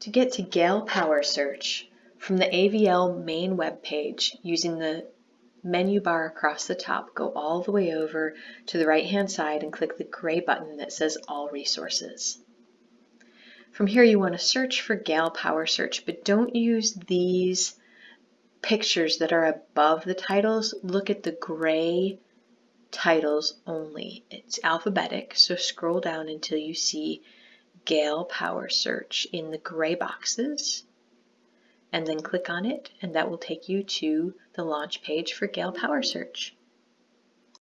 To get to Gale Power Search from the AVL main web page using the menu bar across the top, go all the way over to the right hand side and click the gray button that says All Resources. From here you want to search for Gale Power Search, but don't use these pictures that are above the titles. Look at the gray titles only. It's alphabetic, so scroll down until you see Gale Power Search in the gray boxes and then click on it and that will take you to the launch page for Gale Power Search.